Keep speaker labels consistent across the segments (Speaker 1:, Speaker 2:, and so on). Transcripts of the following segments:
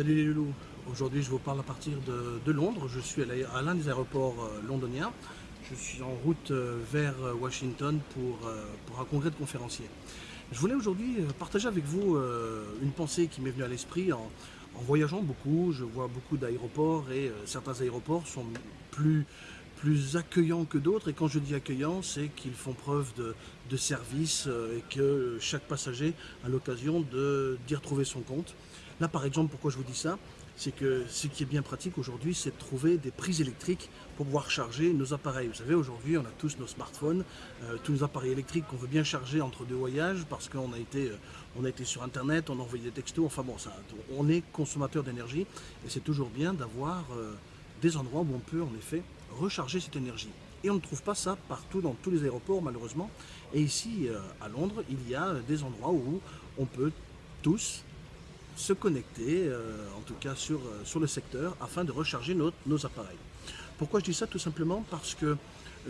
Speaker 1: Salut les loulous, aujourd'hui je vous parle à partir de, Londres, je suis à l'un des aéroports euh, londoniens, je suis en route euh, vers euh, Washington pour, un congrès de conférenciers. Je voulais aujourd'hui partager avec vous une pensée qui m'est venue à l'esprit en, voyageant beaucoup, je vois beaucoup d'aéroports et certains aéroports sont plus, plus accueillants que d'autres. Et quand je dis accueillants c'est qu'ils font preuve de, de service et que chaque passager a l'occasion d'y retrouver son compte. Là, par exemple, pourquoi je vous dis ça C'est que ce qui est bien pratique aujourd'hui, c'est de trouver des prises électriques pour pouvoir charger nos appareils. Vous savez, aujourd'hui, on a tous nos smartphones, euh, tous nos appareils électriques qu'on veut bien charger entre deux voyages parce qu'on a, été, euh, a été sur Internet, on a envoyé des textos, enfin bon, ça, on est consommateur d'énergie et c'est toujours bien d'avoir euh, des endroits où on peut en effet recharger cette énergie. Et on ne trouve pas ça partout dans tous les aéroports malheureusement. Et ici à Londres, il y a des endroits où on peut tous se connecter, euh, en tout cas sur, euh, sur le secteur, afin de recharger nos, appareils. Pourquoi je dis ça Tout simplement parce que euh,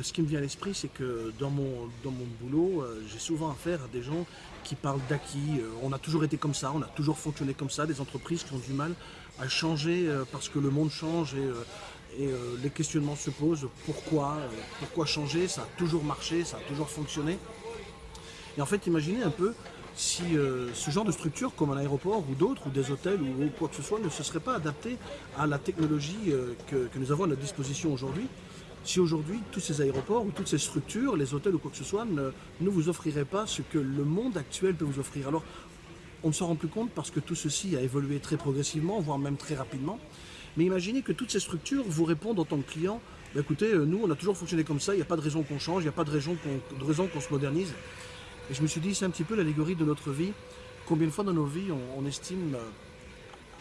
Speaker 1: ce qui me vient à l'esprit, c'est que dans mon, dans mon boulot, j'ai souvent affaire à des gens qui parlent d'acquis. on a toujours été comme ça, on a toujours fonctionné comme ça, des entreprises qui ont du mal à changer parce que le monde change et, et les questionnements se posent. Pourquoi Pourquoi changer? Ça a toujours marché, ça a toujours fonctionné. Et en fait, imaginez un peu si euh, ce genre de structure, comme un aéroport ou d'autres, ou des hôtels ou, quoi que ce soit, ne se serait pas adapté à la technologie euh, que, nous avons à notre disposition aujourd'hui, si aujourd'hui tous ces aéroports ou toutes ces structures, les hôtels ou quoi que ce soit, ne, vous offriraient pas ce que le monde actuel peut vous offrir. Alors, on ne s'en rend plus compte parce que tout ceci a évolué très progressivement, voire même très rapidement. Mais imaginez que toutes ces structures vous répondent en tant que client, bah, écoutez, euh, nous on a toujours fonctionné comme ça, il n'y a pas de raison qu'on change, il n'y a pas de raison qu'on se modernise. Et je me suis dit, c'est un petit peu l'allégorie de notre vie. Combien de fois dans nos vies on, estime euh,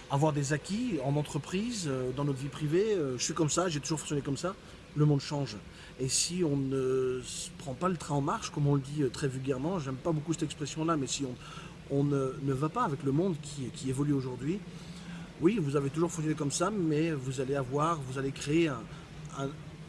Speaker 1: avoir des acquis en entreprise, euh, dans notre vie privée, euh, je suis comme ça, j'ai toujours fonctionné comme ça, le monde change. Et si on ne prend pas le train en marche, comme on le dit très vulgairement, j'aime pas beaucoup cette expression-là, mais si on, ne, va pas avec le monde qui, évolue aujourd'hui, oui, vous avez toujours fonctionné comme ça, mais vous allez avoir, vous allez créer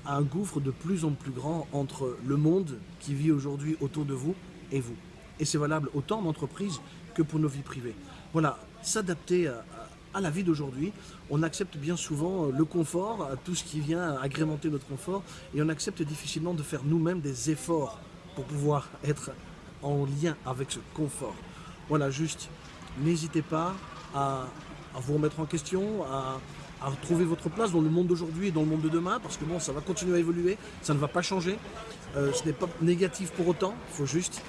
Speaker 1: un gouffre de plus en plus grand entre le monde qui vit aujourd'hui autour de vous et vous. Et c'est valable autant en entreprise que pour nos vies privées. Voilà, s'adapter à, la vie d'aujourd'hui. On accepte bien souvent euh, le confort, tout ce qui vient agrémenter notre confort, et on accepte difficilement de faire nous-mêmes des efforts pour pouvoir être en lien avec ce confort. Voilà, juste, n'hésitez pas à, vous remettre en question, à, trouver votre place dans le monde d'aujourd'hui et dans le monde de demain, parce que bon, ça va continuer à évoluer, ça ne va pas changer. Euh, ce n'est pas négatif pour autant, il faut juste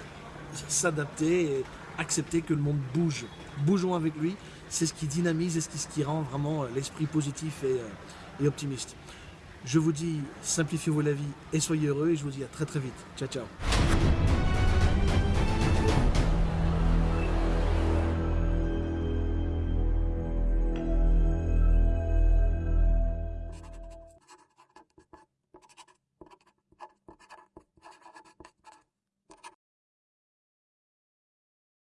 Speaker 1: s'adapter et accepter que le monde bouge. Bougeons avec lui, c'est ce qui dynamise et ce qui, rend vraiment euh, l'esprit positif euh, et optimiste. Je vous dis, simplifiez-vous la vie et soyez heureux et je vous dis à très très vite. Ciao ciao